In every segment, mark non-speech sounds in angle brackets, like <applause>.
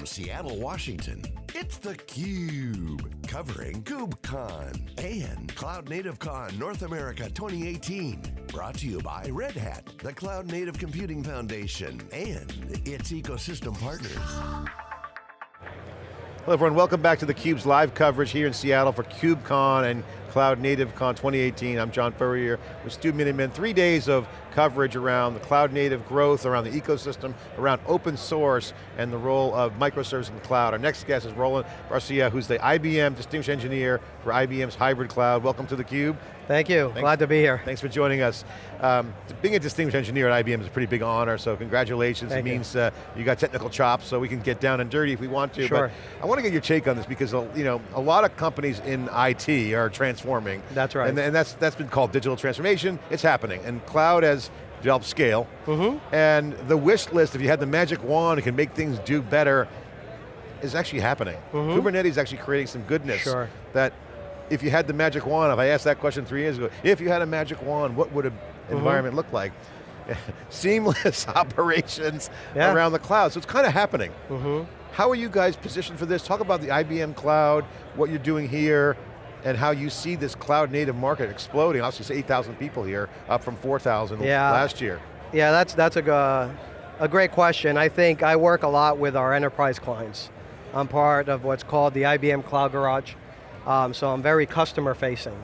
From Seattle, Washington, it's theCUBE, covering KubeCon and Cloud Native Con North America 2018. Brought to you by Red Hat, the Cloud Native Computing Foundation, and its ecosystem partners. Hello everyone, welcome back to theCUBE's live coverage here in Seattle for KubeCon and Cloud Native Con 2018. I'm John Furrier with Stu Miniman. Three days of coverage around the cloud native growth, around the ecosystem, around open source, and the role of microservices in the cloud. Our next guest is Roland Barcia, who's the IBM Distinguished Engineer for IBM's hybrid cloud. Welcome to theCUBE. Thank you, Thanks. glad to be here. Thanks for joining us. Um, being a distinguished engineer at IBM is a pretty big honor, so congratulations. Thank it you. means uh, you got technical chops, so we can get down and dirty if we want to. Sure. But I want to get your take on this because uh, you know a lot of companies in IT are transforming. That's right. And, and that's, that's been called digital transformation. It's happening. And cloud has developed scale. Mm-hmm. And the wish list, if you had the magic wand, it can make things do better, is actually happening. Mhm. Kubernetes is actually creating some goodness Sure. that if you had the magic wand, if I asked that question three years ago, if you had a magic wand, what would an Mm-hmm. environment look like? <laughs> Seamless <laughs> operations Yeah. around the cloud, so it's kind of happening. Mm-hmm. How are you guys positioned for this? Talk about the IBM cloud, what you're doing here, and how you see this cloud native market exploding. Obviously, it's 8,000 people here, up from 4,000 Yeah. last year. Yeah, that's, that's a, a great question. I think I work a lot with our enterprise clients. I'm part of what's called the IBM Cloud Garage, um, so I'm very customer facing.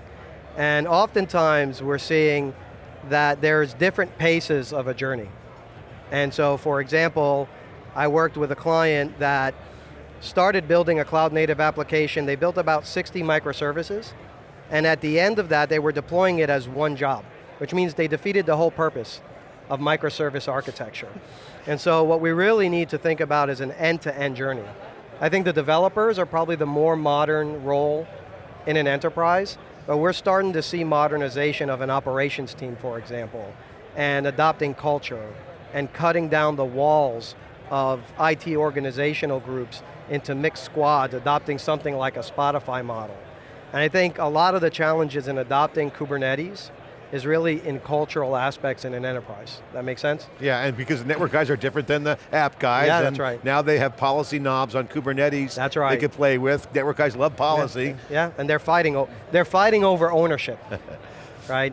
And oftentimes we're seeing that there's different paces of a journey. And so for example, I worked with a client that started building a cloud native application, they built about 60 microservices, and at the end of that they were deploying it as one job, which means they defeated the whole purpose of microservice architecture. And so what we really need to think about is an end-to-end journey. I think the developers are probably the more modern role in an enterprise, but we're starting to see modernization of an operations team, for example, and adopting culture, and cutting down the walls of IT organizational groups into mixed squads, adopting something like a Spotify model. And I think a lot of the challenges in adopting Kubernetes is really in cultural aspects in an enterprise. That makes sense? Yeah, and because the network guys are different than the app guys. Yeah, and that's right. Now they have policy knobs on Kubernetes. That's right. They can play with. Network guys love policy. Yeah, and they're fighting, they're fighting over ownership, <laughs> right?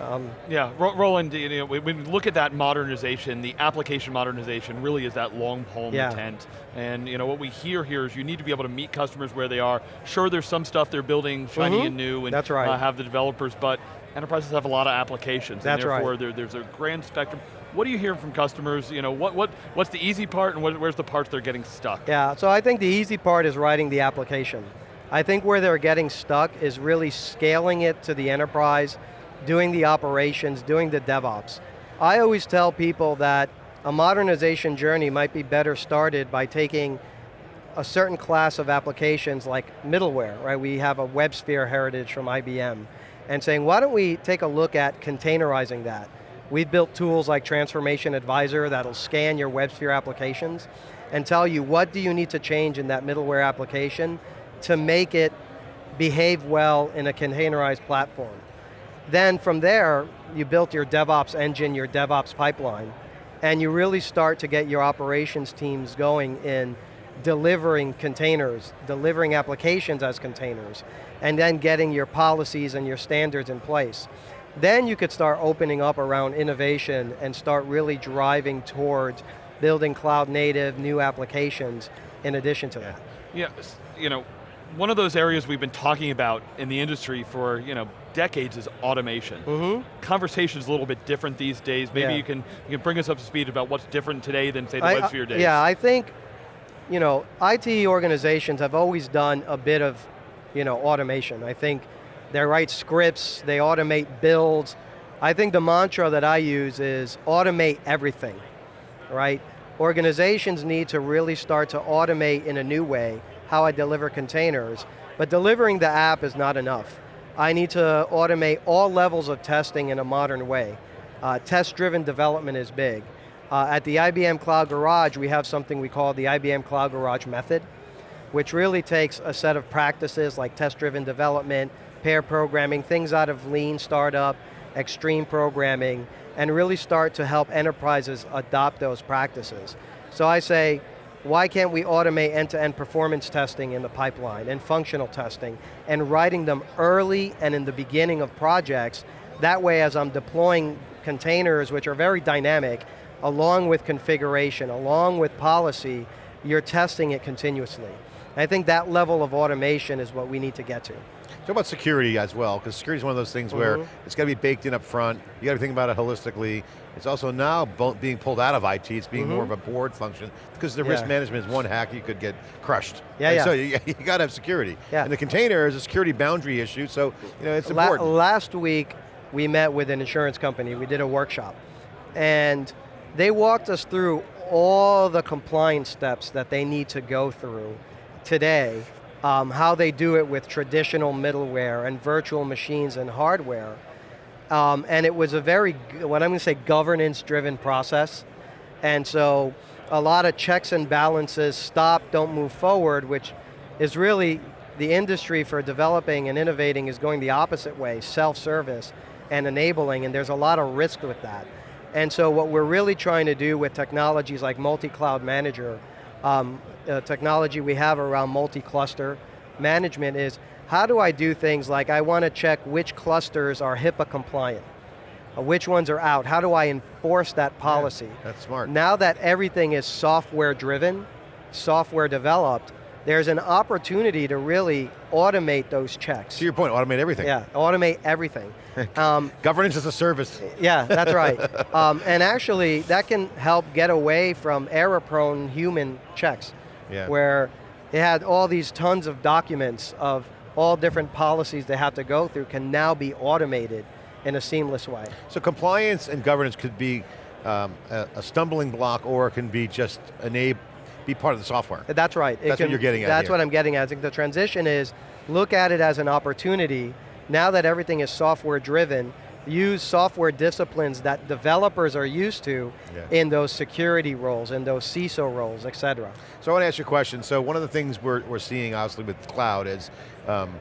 Um, Yeah, Ro- Roland, you know, when we look at that modernization, the application modernization really is that long pole in Yeah. the tent. And you know, what we hear here is you need to be able to meet customers where they are. Sure, there's some stuff they're building shiny Mhm. and new and That's right. uh, have the developers, but enterprises have a lot of applications. That's and right. therefore there, there's a grand spectrum. What are you hearing from customers? You know, what, what, what's the easy part and what, where's the parts they're getting stuck? Yeah, so I think the easy part is writing the application. I think where they're getting stuck is really scaling it to the enterprise, doing the operations, doing the DevOps. I always tell people that a modernization journey might be better started by taking a certain class of applications like middleware, right? We have a WebSphere heritage from IBM, and saying, why don't we take a look at containerizing that? We've built tools like Transformation Advisor that'll scan your WebSphere applications and tell you what do you need to change in that middleware application to make it behave well in a containerized platform. Then from there, you built your DevOps engine, your DevOps pipeline, and you really start to get your operations teams going in delivering containers, delivering applications as containers, and then getting your policies and your standards in place. Then you could start opening up around innovation and start really driving towards building cloud native, new applications in addition to that. Yeah, you know, one of those areas we've been talking about in the industry for you know decades is automation. Mm-hmm. Conversation's a little bit different these days. Maybe Yeah. you can you can bring us up to speed about what's different today than say the I- days. Yeah, I think, you know, IT organizations have always done a bit of, you know, automation. I think they write scripts, they automate builds. I think the mantra that I use is automate everything, right? Organizations need to really start to automate in a new way how I deliver containers, but delivering the app is not enough. I need to automate all levels of testing in a modern way. Uh, Test-driven development is big. Uh, at the IBM Cloud Garage, we have something we call the IBM Cloud Garage method, which really takes a set of practices like test-driven development, pair programming, things out of lean startup, extreme programming, and really start to help enterprises adopt those practices. So I say, why can't we automate end-to-end performance testing in the pipeline and functional testing and writing them early and in the beginning of projects. That way as I'm deploying containers, which are very dynamic, along with configuration, along with policy, you're testing it continuously. I think that level of automation is what we need to get to. Talk about security as well, because security is one of those things mm -hmm. where mm-hmm. it's got to be baked in up front, you got to think about it holistically. It's also now being pulled out of IT, it's being mm -hmm. more of a board function, because the yeah. risk management is one hack, you could get crushed. Yeah, yeah. So you, <laughs> you got to have security. Yeah. And the container is a security boundary issue, so you know, it's important. Last week, we met with an insurance company, we did a workshop, and they walked us through all the compliance steps that they need to go through today, um, how they do it with traditional middleware and virtual machines and hardware. Um, and it was a very, what I'm going to say, governance-driven process. And so a lot of checks and balances, stop, don't move forward, which is really the industry for developing and innovating is going the opposite way, self-service and enabling, and there's a lot of risk with that. And so what we're really trying to do with technologies like multi-cloud manager, um, uh, technology we have around multi-cluster management is, how do I do things like I want to check which clusters are HIPAA compliant? Uh, which ones are out? How do I enforce that policy? Yeah, that's smart. Now that everything is software driven, software developed, there's an opportunity to really automate those checks. To your point, automate everything. Yeah, automate everything. <laughs> Um, Governance as a service. Yeah, that's right. <laughs> um, and actually, that can help get away from error-prone human checks, yeah. where they had all these tons of documents of all different policies they have to go through can now be automated in a seamless way. So compliance and governance could be um, a, a, stumbling block or it can be just enable, be part of the software. That's right. It that's can, what you're getting at That's here. what I'm getting at. I think the transition is, look at it as an opportunity. Now that everything is software driven, use software disciplines that developers are used to yeah. in those security roles, in those CISO roles, et cetera. So I want to ask you a question. So one of the things we're, we're seeing obviously with cloud is um,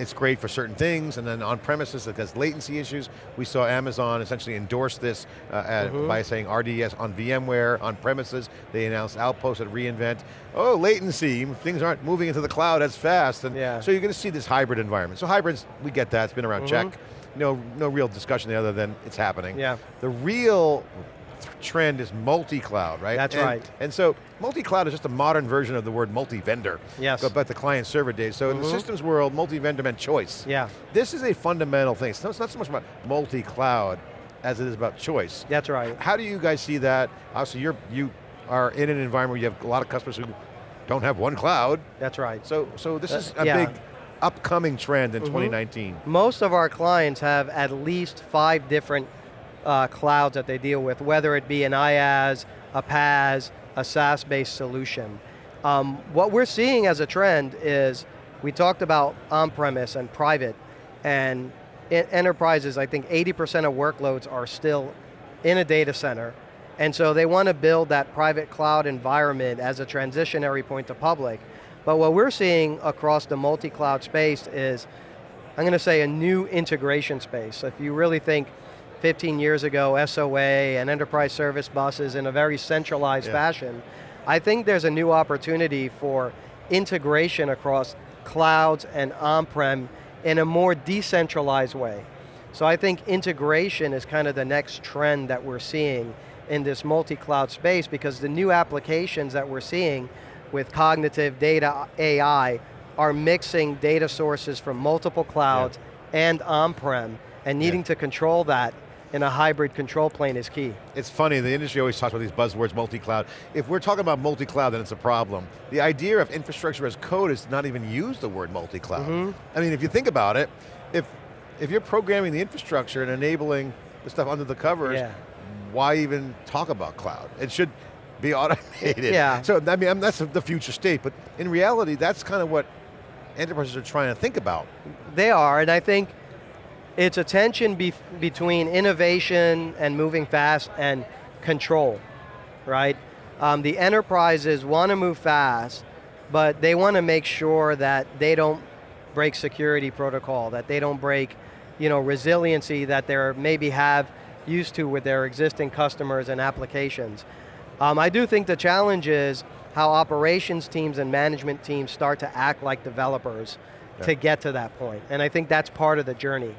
it's great for certain things, and then on premises it has latency issues. We saw Amazon essentially endorse this uh, at, mm -hmm. by saying RDS on VMware, on premises. They announced Outpost at reInvent. Oh, latency, things aren't moving into the cloud as fast. And yeah. So you're going to see this hybrid environment. So hybrids, we get that, it's been around, mm -hmm. check. No, no real discussion other than it's happening. Yeah. The real trend is multi-cloud, right? That's and, right. And so, multi-cloud is just a modern version of the word multi-vendor. Yes. Back to client server days. So mm -hmm. in the mm-hmm. systems world, multi-vendor meant choice. Yeah. This is a fundamental thing. It's not so much about multi-cloud as it is about choice. That's right. How do you guys see that? Obviously, you're, you are in an environment where you have a lot of customers who don't have one cloud. That's right. So, so this uh, is a yeah. big upcoming trend in mm -hmm. 2019. Most of our clients have at least five different uh, clouds that they deal with, whether it be an IaaS, a PaaS, a SaaS-based solution. Um, what we're seeing as a trend is, we talked about on-premise and private, and enterprises, I think 80% of workloads are still in a data center, and so they want to build that private cloud environment as a transitionary point to public. But what we're seeing across the multi-cloud space is, I'm going to say a new integration space. So If you really think 15 years ago, SOA and enterprise service buses in a very centralized yeah. fashion. I think there's a new opportunity for integration across clouds and on-prem in a more decentralized way. So I think integration is kind of the next trend that we're seeing in this multi-cloud space because the new applications that we're seeing with cognitive data AI are mixing data sources from multiple clouds yeah. and on-prem and needing yeah. to control that in a hybrid control plane is key. It's funny, the industry always talks about these buzzwords, multi-cloud. If we're talking about multi-cloud, then it's a problem. The idea of infrastructure as code is not even use the word multi-cloud. Mm -hmm. I mean, if you think about it, if, if you're programming the infrastructure and enabling the stuff under the covers, yeah. why even talk about cloud? It should be <laughs> automated. Yeah. So, I mean, that's the future state, but in reality, that's kind of what enterprises are trying to think about. They are, and I think it's a tension be between innovation and moving fast and control, right? Um, the enterprises want to move fast, but they want to make sure that they don't break security protocol, that they don't break you know, resiliency that they maybe have used to with their existing customers and applications. Um, I do think the challenge is, how operations teams and management teams start to act like developers Yeah. to get to that point. And I think that's part of the journey.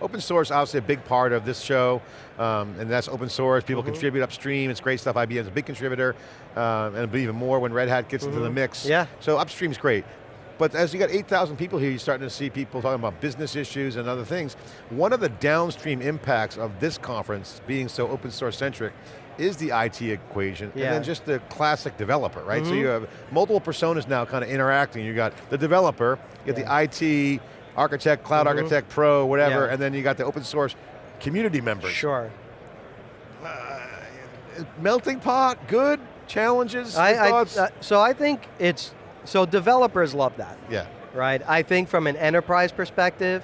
Open source, obviously a big part of this show, um, and that's open source. People Mm-hmm. contribute upstream, it's great stuff. IBM's a big contributor, um, and even more when Red Hat gets into the mix. Mm-hmm. Yeah. So upstream's great. But as you got 8,000 people here, you're starting to see people talking about business issues and other things. One of the downstream impacts of this conference being so open source centric is the IT equation, and then just the classic developer, right? So Mhm. you have multiple personas now kind of interacting. You got the developer, you got Yeah. the IT, architect, cloud Mhm. architect, pro, whatever, Yeah. and then you got the open source community members. Sure. Melting pot, good, challenges, I, I, thoughts? uh, so I think it's, so developers love that. yeah, right? I think from an enterprise perspective,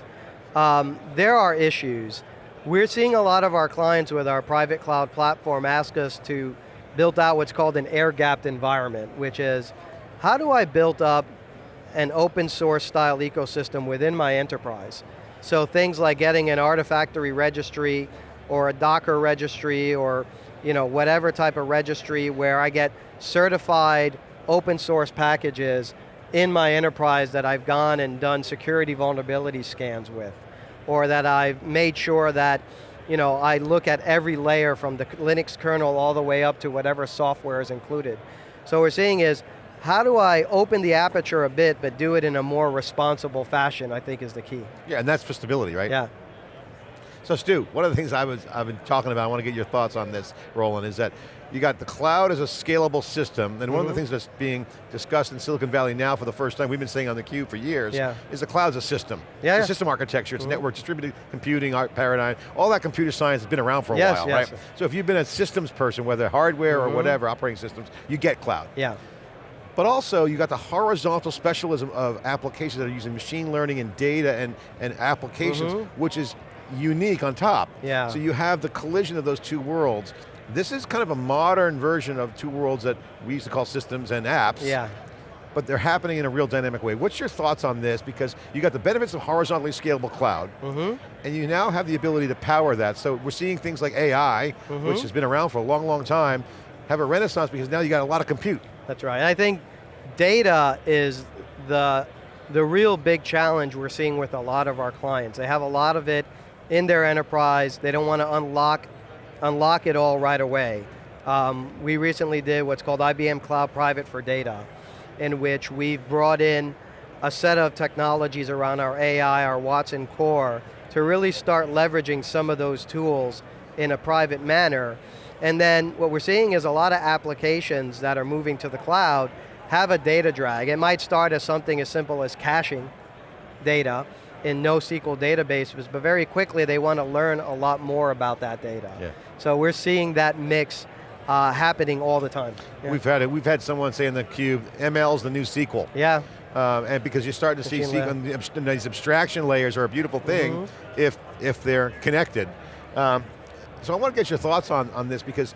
um, there are issues. We're seeing a lot of our clients with our private cloud platform ask us to build out what's called an air-gapped environment, which is, how do I build up an open source style ecosystem within my enterprise? So things like getting an Artifactory registry or a Docker registry or you know, whatever type of registry where I get certified open source packages in my enterprise that I've gone and done security vulnerability scans with, or that I've made sure that you know, I look at every layer from the Linux kernel all the way up to whatever software is included. So what we're seeing is, how do I open the aperture a bit, but do it in a more responsible fashion, I think is the key. yeah, and that's for stability, right? Yeah. So Stu, one of the things I was, I've been talking about, I want to get your thoughts on this, Roland, is that you got the cloud as a scalable system, and one of the Mhm. things that's being discussed in Silicon Valley now for the first time, we've been saying on the cube for years, Yeah. is the cloud as a system. Yeah, It's yeah. a system architecture, it's Mhm. network, distributed computing, paradigm, all that computer science has been around for a Yes, while, yes. right? So if you've been a systems person, whether hardware or Mhm. whatever, operating systems, you get cloud. Yeah. But also, you got the horizontal specialism of applications that are using machine learning and data and, and applications, Mhm. which is unique on top. Yeah. So you have the collision of those two worlds. This is kind of a modern version of two worlds that we used to call systems and apps, Yeah. but they're happening in a real dynamic way. What's your thoughts on this? Because you got the benefits of horizontally scalable cloud, Mm-hmm. and you now have the ability to power that. So we're seeing things like AI, Mhm. which has been around for a long, long time, have a renaissance because now you got a lot of compute. That's right. I think data is the, the real big challenge we're seeing with a lot of our clients. They have a lot of it in their enterprise. They don't want to unlock, unlock it all right away. Um, we recently did what's called IBM Cloud Private for Data, in which we've brought in a set of technologies around our AI, our Watson core, to really start leveraging some of those tools in a private manner. And then what we're seeing is a lot of applications that are moving to the cloud have a data drag. It might start as something as simple as caching data in NoSQL databases, but very quickly they want to learn a lot more about that data. Yeah. So we're seeing that mix uh, happening all the time. Yeah. We've had it. We've had someone say in the cube, ML's the new SQL. yeah. Um, and because you're starting to see Machine the abst- these abstraction layers are a beautiful thing Mhm. if, if they're connected. Um, so I want to get your thoughts on, on this because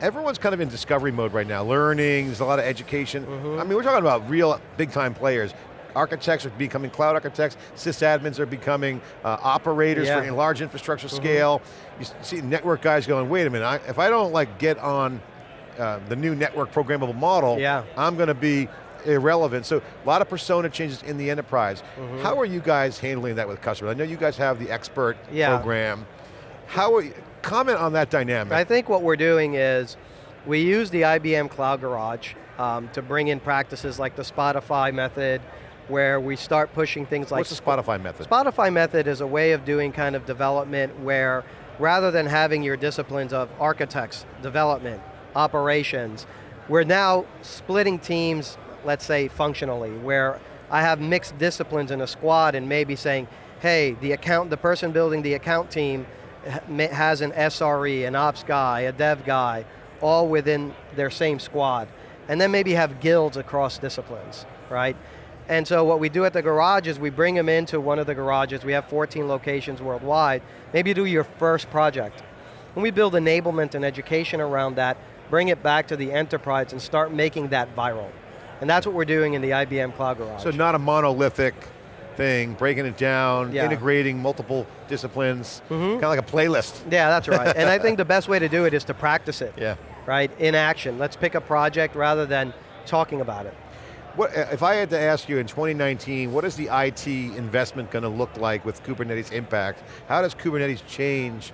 everyone's kind of in discovery mode right now, learning, there's a lot of education. Mhm. I mean, we're talking about real big time players. Architects are becoming cloud architects, sysadmins are becoming uh, operators Yeah. for in large infrastructure Mhm. scale. You see network guys going, wait a minute, I, if I don't like get on uh, the new network programmable model, Yeah. I'm going to be irrelevant. So a lot of persona changes in the enterprise. Mhm. How are you guys handling that with customers? I know you guys have the expert Yeah. program. How are you, comment on that dynamic. I think what we're doing is we use the IBM Cloud Garage um, to bring in practices like the Spotify method, where we start pushing things like What's the Spotify method? Spotify method is a way of doing kind of development where rather than having your disciplines of architects, development, operations, we're now splitting teams, let's say functionally, where I have mixed disciplines in a squad and maybe saying, hey, the account, the person building the account team has an SRE, an ops guy, a dev guy, all within their same squad. And then maybe have guilds across disciplines, right? And so what we do at the garage is we bring them into one of the garages. We have 14 locations worldwide. Maybe do your first project. And we build enablement and education around that, bring it back to the enterprise and start making that viral. And that's what we're doing in the IBM Cloud Garage. So not a monolithic thing, breaking it down, Yeah. integrating multiple disciplines, Mhm. kind of like a playlist. yeah, that's right. and I think <laughs> the best way to do it is to practice it. Yeah. right, in action. Let's pick a project rather than talking about it. What, uh, if I had to ask you in 2019, what is the IT investment going to look like with Kubernetes impact? How does Kubernetes change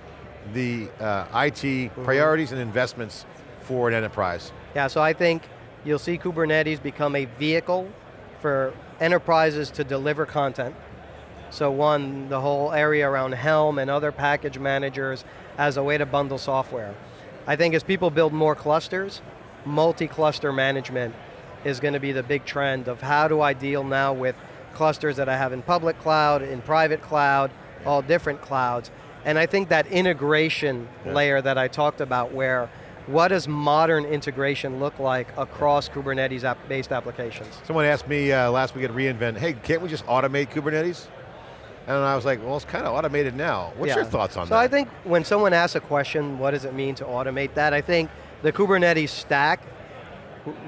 the uh, IT mm -hmm. priorities and investments for an enterprise? Yeah, so I think you'll see Kubernetes become a vehicle for enterprises to deliver content. So one, the whole area around Helm and other package managers as a way to bundle software. I think as people build more clusters, multi-cluster management is going to be the big trend of how do I deal now with clusters that I have in public cloud, in private cloud, all different clouds. And I think that integration yeah. layer that I talked about where what does modern integration look like across Kubernetes-based applications? Someone asked me uh, last week at reInvent, hey, can't we just automate Kubernetes? And I was like, well, it's kind of automated now. What's yeah. your thoughts on so that? So I think when someone asks a question, what does it mean to automate that? I think the Kubernetes stack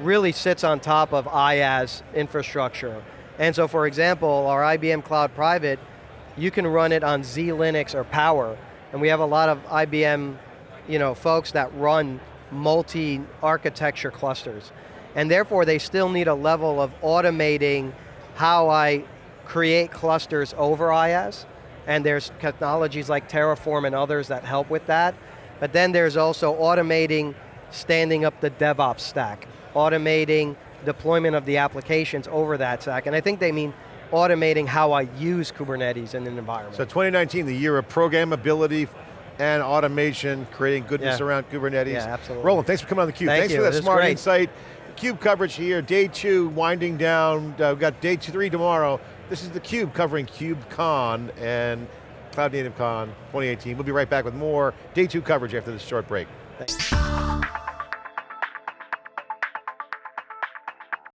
really sits on top of IaaS infrastructure. And so for example, our IBM Cloud Private, you can run it on Z-Linux or Power, and we have a lot of IBM you know, folks that run multi-architecture clusters. And therefore they still need a level of automating how I create clusters over IaaS, and there's technologies like Terraform and others that help with that. But then there's also automating standing up the DevOps stack, automating deployment of the applications over that stack, and I think they mean automating how I use Kubernetes in an environment. So 2019, the year of programmability and automation, creating goodness yeah. around Kubernetes. Yeah, absolutely. Roland, thanks for coming on theCUBE. Thank thanks you. for that this smart insight. CUBE coverage here, day two, winding down. Uh, we've got day two, three tomorrow. This is theCUBE covering KubeCon and Cloud Native Con 2018. We'll be right back with more day two coverage after this short break. Thanks.